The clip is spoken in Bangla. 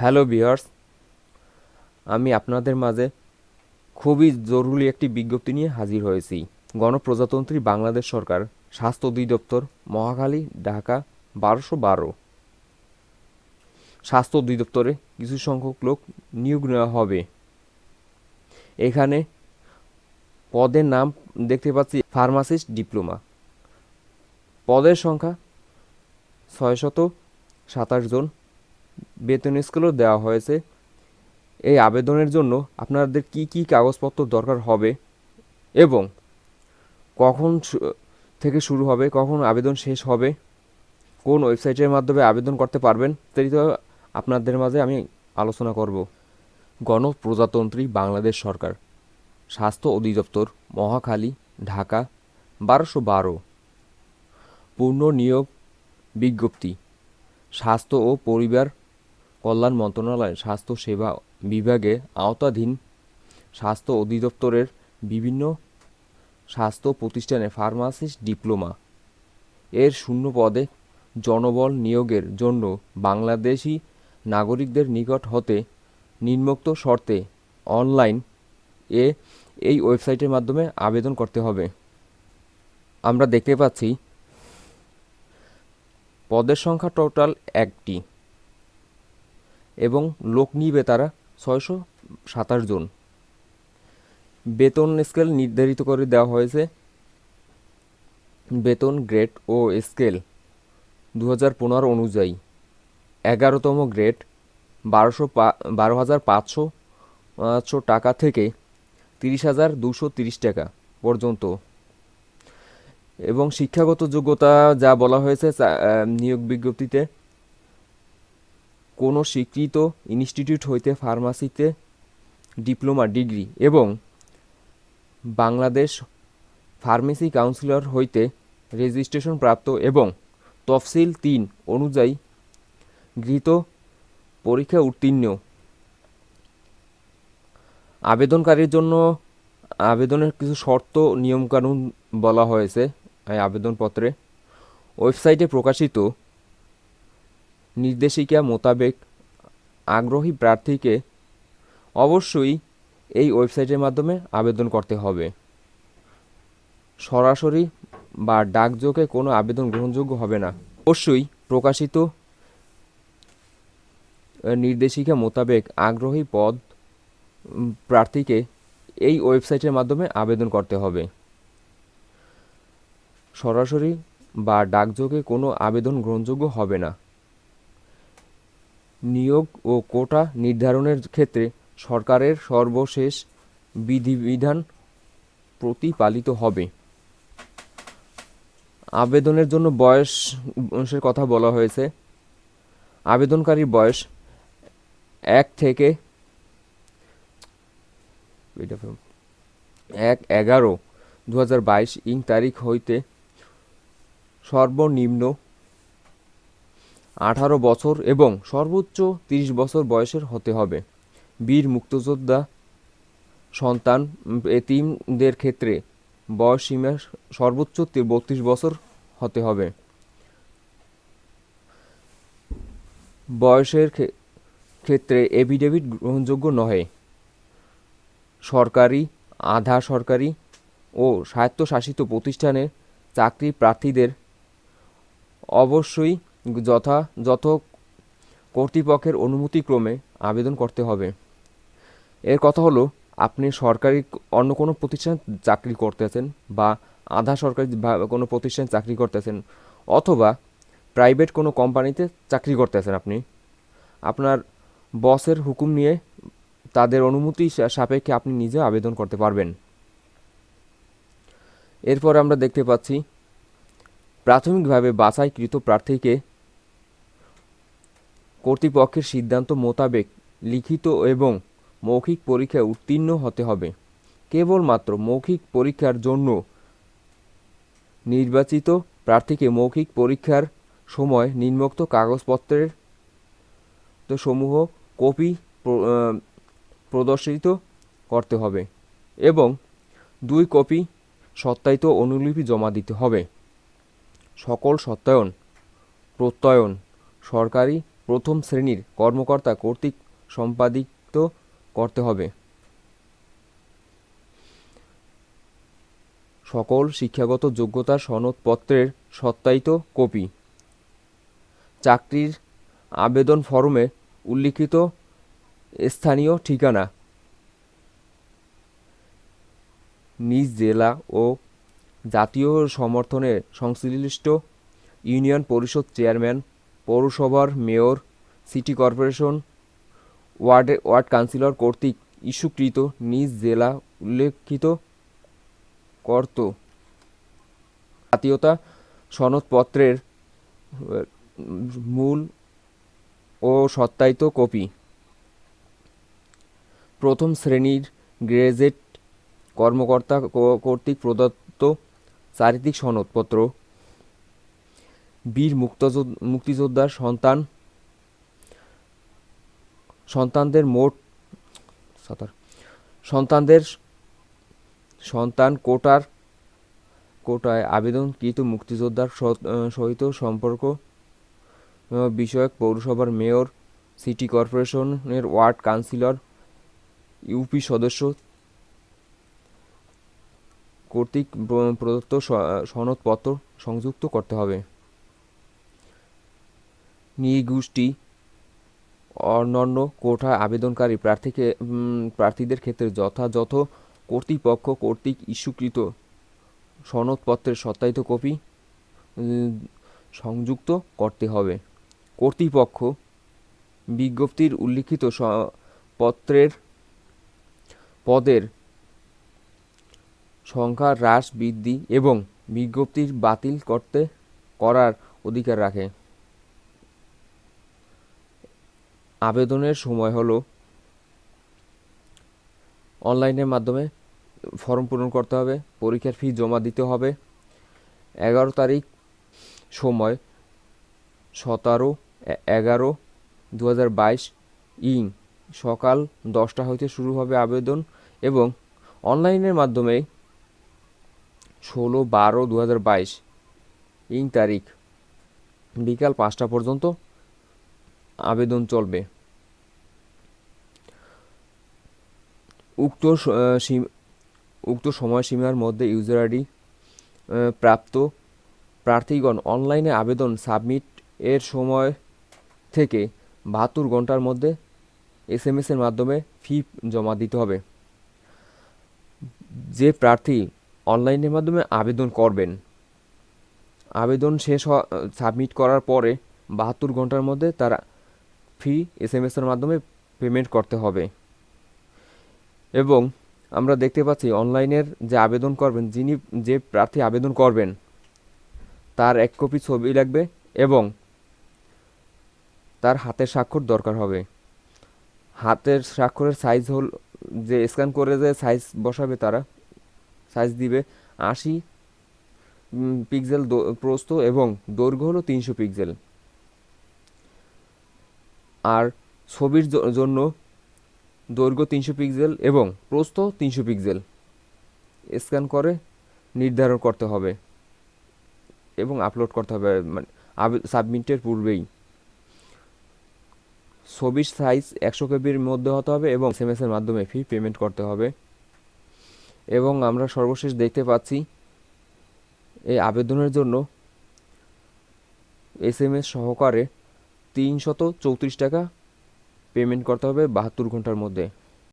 হ্যালো বিয়ার্স আমি আপনাদের মাঝে খুবই জরুরি একটি বিজ্ঞপ্তি নিয়ে হাজির হয়েছি। গণপ্রজাতন্ত্রী বাংলাদেশ সরকার স্বাস্থ্য অধিদপ্তর মহাখালী, ঢাকা, বারোশো বারো। স্বাস্থ্য অধিদপ্তরে কিছু সংখ্যক লোক নিয়োগ নেওয়া হবে। এখানে পদের নাম দেখতে পাচ্ছি, ফার্মাসিস্ট ডিপ্লোমা। পদের সংখ্যা ছয়শত সাতাশ জন। বেতন স্কেলও দেওয়া হয়েছে। এই আবেদনের জন্য আপনাদের কি কি কাগজপত্র দরকার হবে এবং কখন থেকে শুরু হবে, কখন আবেদন শেষ হবে, কোন ওয়েবসাইটের মাধ্যমে আবেদন করতে পারবেন ইত্যাদি আপনাদের মাঝে আমি আলোচনা করব। গণপ্রজাতন্ত্রী বাংলাদেশ সরকার, স্বাস্থ্য অধিদপ্তর, মহাখালী, ঢাকা, বারোশো বারো। পূর্ণ নিয়োগ বিজ্ঞপ্তি, স্বাস্থ্য ও পরিবার কল্যাণ মন্ত্রণালয়, স্বাস্থ্য সেবা বিভাগে আওতাধীন স্বাস্থ্য অধিদপ্তরের বিভিন্ন স্বাস্থ্য প্রতিষ্ঠানে ফার্মাসিস্ট ডিপ্লোমা। এর শূন্য পদে জনবল নিয়োগের জন্য বাংলাদেশি নাগরিকদের নিকট হতে নিম্নোক্ত শর্তে অনলাইন এ এই ওয়েবসাইটের মাধ্যমে আবেদন করতে হবে। আমরা দেখতে পাচ্ছি, পদের সংখ্যা টোটাল একটি। এবং লোক নিবে তারা ছয়শো সাতাশ জন। বেতন স্কেল নির্ধারিত করে দেওয়া হয়েছে। বেতন গ্রেড ও স্কেল দু হাজার পনেরো অনুযায়ী। এগারোতম গ্রেড বারোশো বারো হাজার পাঁচশো পাঁচশো টাকা থেকে তিরিশ হাজার দুশো তিরিশ টাকা পর্যন্ত। এবং শিক্ষাগত যোগ্যতা যা বলা হয়েছে নিয়োগ বিজ্ঞপ্তিতে কোনো স্বীকৃত ইনস্টিটিউট হইতে ফার্মাসিতে ডিপ্লোমা, ডিগ্রি এবং বাংলাদেশ ফার্মেসি কাউন্সিলর হইতে রেজিস্ট্রেশন প্রাপ্ত এবং তফসিল তিন অনুযায়ী গৃহীত পরীক্ষা উত্তীর্ণ। আবেদনকারীর জন্য আবেদনের কিছু শর্ত, নিয়মকানুন বলা হয়েছে আবেদনপত্রে। ওয়েবসাইটে প্রকাশিত নির্দেশিকা মোতাবেক আগ্রহী প্রার্থীকে অবশ্যই এই ওয়েবসাইটের মাধ্যমে আবেদন করতে হবে। সরাসরি বা ডাকযোগে কোনো আবেদন গ্রহণযোগ্য হবে না। অবশ্যই প্রকাশিত নির্দেশিকা মোতাবেক আগ্রহী পদ প্রার্থীকে এই ওয়েবসাইটের মাধ্যমে আবেদন করতে হবে। সরাসরি বা ডাকযোগে কোনো আবেদন গ্রহণযোগ্য হবে না। নিয়োগ ও কোটা নির্ধারণের ক্ষেত্রে সরকারের সর্বশেষ বিধিবিধান প্রতিপালিত হবে। আবেদনের জন্য বয়সের কথা বলা হয়েছে। আবেদনকারীর বয়স এক থেকে এক এগারো দু হাজার বাইশ ইং তারিখ হইতে সর্বনিম্ন আঠারো বছর এবং সর্বোচ্চ তিরিশ বছর বয়সের হতে হবে। বীর মুক্তযোদ্ধা সন্তান এতিমদের ক্ষেত্রে বয়স সীমা সর্বোচ্চ বত্রিশ বছর হতে হবে। বয়সের ক্ষেত্রে এফিডেভিট গ্রহণযোগ্য নহে। সরকারি, আধা সরকারি ও স্বায়ত্তশাসিত প্রতিষ্ঠানে চাকরি প্রার্থীদের অবশ্যই যথাযথ কর্তৃপক্ষের অনুমতিক্রমে আবেদন করতে হবে। এর কথা হলো, আপনি সরকারি অন্য কোনো প্রতিষ্ঠানে চাকরি করতেছেন বা আধা সরকারি কোনো প্রতিষ্ঠানে চাকরি করতেছেন অথবা প্রাইভেট কোনো কোম্পানিতে চাকরি করতেছেন আপনি। আপনার বসের হুকুম নিয়ে তাদের অনুমতি সাপেক্ষে আপনি নিজে আবেদন করতে পারবেন। এরপর আমরা দেখতে পাচ্ছি, প্রাথমিকভাবে বাছাইকৃত প্রার্থীকে কর্তৃপক্ষের সিদ্ধান্ত মোতাবেক লিখিত এবং মৌখিক পরীক্ষায় উত্তীর্ণ হতে হবে। কেবলমাত্র মৌখিক পরীক্ষার জন্য নির্বাচিত প্রার্থীকে মৌখিক পরীক্ষার সময় নিম্নোক্ত কাগজপত্রের সমূহ কপি প্রদর্শিত করতে হবে এবং দুই কপি সত্যায়িত অনুলিপি জমা দিতে হবে। সকল সত্যায়ন, প্রত্যয়ন সরকারি প্রথম শ্রেণির কর্মকর্তা কর্তৃক সম্পাদিত করতে হবে। সকল শিক্ষাগত যোগ্যতা সনদপত্রের সত্যায়িত কপি। চাকরির আবেদন ফরমে উল্লিখিত স্থানীয় ঠিকানা। নিজ জেলা ও জাতীয় সমর্থনে সংশ্লিষ্ট ইউনিয়ন পরিষদ চেয়ারম্যান পৌরসভার মেয়র, সিটি কর্পোরেশন ওয়ার্ডে, ওয়ার্ড কাউন্সিলর কর্তৃক ইস্যুকৃত নিজ জেলা উল্লেখিত কর্ত। জাতীয়তা সনদপত্রের, মূল ও সত্যায়িত কপি। প্রথম শ্রেণির গ্রেজেট কর্মকর্তা কর্তৃক প্রদত্ত চারিত্রিক সনদপত্র বীর মুক্তযোদ্ধ মুক্তিযোদ্ধার সন্তান, সন্তানদের মোট সন্তানদের সন্তান কোটার, কোটায় আবেদনকৃত মুক্তিযোদ্ধার সহিত সম্পর্ক বিষয়ক পৌরসভার মেয়র, সিটি কর্পোরেশনের ওয়ার্ড কাউন্সিলর, ইউপি সদস্য কর্তৃক প্রদত্ত সনদপত্র সংযুক্ত করতে হবে। নৃগোষ্ঠী অন্যান্য কোঠা আবেদনকারী প্রার্থীকে প্রার্থীদের ক্ষেত্রে যথাযথ কর্তৃপক্ষ কর্তৃক ইস্যুকৃত সনদপত্রের সত্যায়িত কপি সংযুক্ত করতে হবে। কর্তৃপক্ষ বিজ্ঞপ্তির উল্লিখিত পত্রের পদের সংখ্যা হ্রাস, বৃদ্ধি এবং বিজ্ঞপ্তির বাতিল করতে, করার অধিকার রাখে। আবেদনের সময় হলো অনলাইনের মাধ্যমে ফর্ম পূরণ করতে হবে, পরীক্ষার ফি জমা দিতে হবে। এগারো তারিখ সময় সতেরো, এগারো দু ইং সকাল দশটা হইতে শুরু হবে আবেদন এবং অনলাইনের মাধ্যমে ষোলো বারো দু ইং তারিখ বিকাল পাঁচটা পর্যন্ত আবেদন চলবে। উক্ত উক্ত সময়সীমার মধ্যে ইউজার আইডি প্রাপ্ত প্রার্থীগণ অনলাইনে আবেদন সাবমিট এর সময় থেকে বাহাত্তর ঘণ্টার মধ্যে এস এম এসের মাধ্যমে ফি জমা দিতে হবে। যে প্রার্থী অনলাইনের মাধ্যমে আবেদন করবেন, আবেদন শেষ সাবমিট করার পরে বাহাত্তর ঘণ্টার মধ্যে তার ফি এস এম এসের মাধ্যমে পেমেন্ট করতে হবে। এবং আমরা দেখতে পাচ্ছি অনলাইনের যে আবেদন করবেন, যিনি যে প্রার্থী আবেদন করবেন, তার এক কপি ছবি লাগবে এবং তার হাতের স্বাক্ষর দরকার হবে। হাতের স্বাক্ষরের সাইজ হল, যে স্ক্যান করে যে সাইজ বসাবে তারা সাইজ দিবে আশি পিক্সেল প্রস্থ এবং দৈর্ঘ্য হলো তিনশো পিক্সেল আর ছবির জন্য দৈর্ঘ্য তিনশো পিক্সেল এবং প্রস্থ তিনশো পিক্সেল। স্ক্যান করে নির্ধারণ করতে হবে এবং আপলোড করতে হবে মানে সাবমিটের পূর্বেই। ছবির সাইজ একশো কেবির মধ্যে হতে হবে এবং এস এর মাধ্যমে ফি পেমেন্ট করতে হবে। এবং আমরা সর্বশেষ দেখতে পাচ্ছি এই আবেদনের জন্য এস এম এস সহকারে তিনশত চৌত্রিশ টাকা পেমেন্ট করতে হবে বাহাত্তর ঘণ্টার মধ্যে।